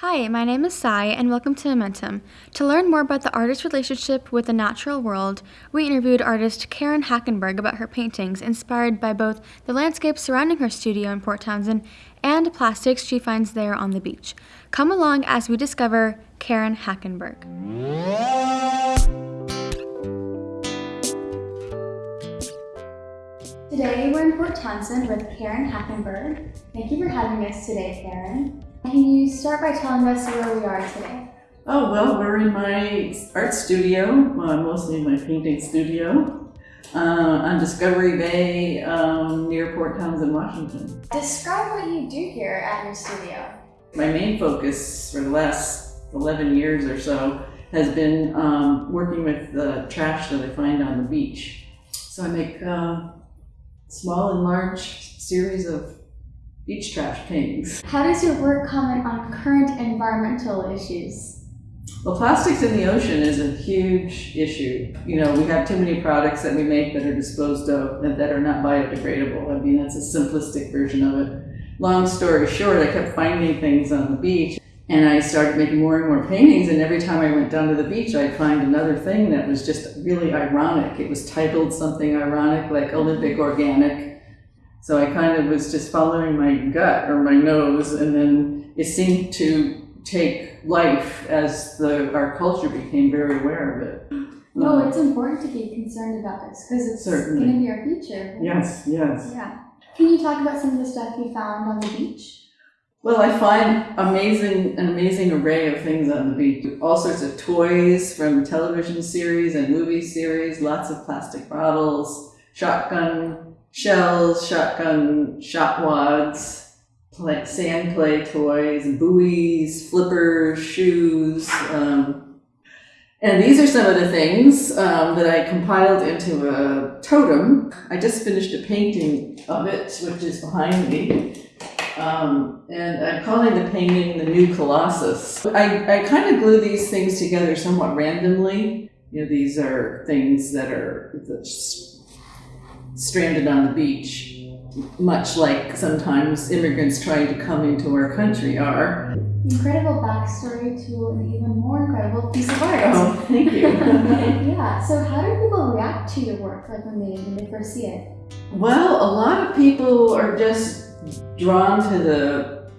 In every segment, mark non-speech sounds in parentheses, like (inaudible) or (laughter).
Hi, my name is Sai, and welcome to Momentum. To learn more about the artist's relationship with the natural world, we interviewed artist Karen Hackenberg about her paintings, inspired by both the landscape surrounding her studio in Port Townsend and plastics she finds there on the beach. Come along as we discover Karen Hackenberg. Today we're in Port Townsend with Karen Hackenberg. Thank you for having us today, Karen. Can you start by telling us where we are today? Oh, well, we're in my art studio, uh, mostly in my painting studio, uh, on Discovery Bay um, near Port Townsend, Washington. Describe what you do here at your studio. My main focus for the last 11 years or so has been um, working with the trash that I find on the beach. So I make uh, small and large series of beach trash paintings. How does your work comment on current environmental issues? Well, plastics in the ocean is a huge issue. You know, we have too many products that we make that are disposed of and that are not biodegradable. I mean, that's a simplistic version of it. Long story short, I kept finding things on the beach and I started making more and more paintings and every time I went down to the beach, I'd find another thing that was just really ironic. It was titled something ironic like Olympic Organic so I kind of was just following my gut or my nose, and then it seemed to take life as the our culture became very aware of it. No, uh, it's important to be concerned about this because it's going to be our future. Yes, yes. Yeah. Can you talk about some of the stuff you found on the beach? Well, I find amazing an amazing array of things on the beach. All sorts of toys from television series and movie series, lots of plastic bottles, shotgun shells, shotgun shot wads, play, sand play toys, buoys, flippers, shoes. Um, and these are some of the things um, that I compiled into a totem. I just finished a painting of it, which is behind me. Um, and I'm calling the painting the New Colossus. I, I kind of glue these things together somewhat randomly. You know, these are things that are stranded on the beach, much like sometimes immigrants trying to come into our country are. Incredible backstory to an even more incredible piece of art. Oh, thank you. (laughs) yeah, so how do people react to your work like when they, when they first see it? Well, a lot of people are just drawn to the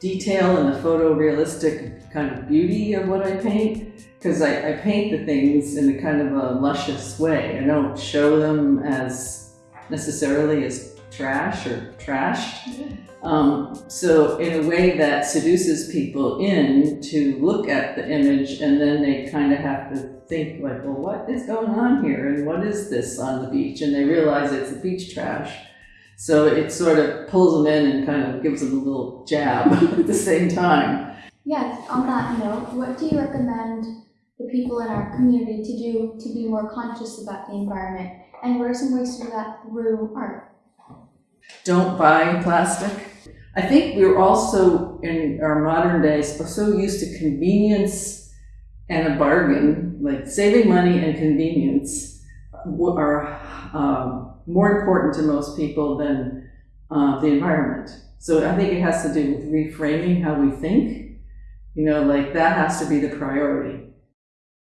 detail and the photorealistic kind of beauty of what I paint because I, I paint the things in a kind of a luscious way. I don't show them as necessarily as trash or trashed. Um, so in a way that seduces people in to look at the image and then they kind of have to think like, well, what is going on here? And what is this on the beach? And they realize it's the beach trash. So it sort of pulls them in and kind of gives them a little jab (laughs) at the same time. Yeah, on that note, what do you recommend the people in our community to do to be more conscious about the environment? And what are some ways to do that through art? Don't buy plastic. I think we're also in our modern days so used to convenience and a bargain, like saving money and convenience are um, more important to most people than uh, the environment. So I think it has to do with reframing how we think. You know, like that has to be the priority.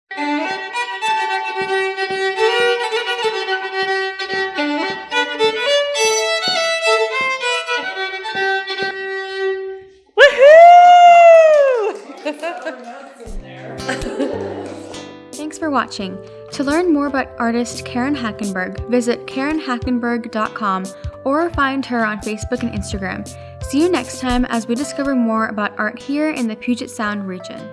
(laughs) Thanks for watching. To learn more about artist Karen Hackenberg, visit KarenHackenberg.com or find her on Facebook and Instagram. See you next time as we discover more about art here in the Puget Sound region.